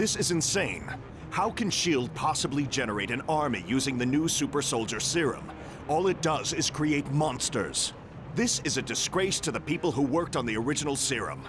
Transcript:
This is insane. How can S.H.I.E.L.D. possibly generate an army using the new super soldier serum? All it does is create monsters. This is a disgrace to the people who worked on the original serum.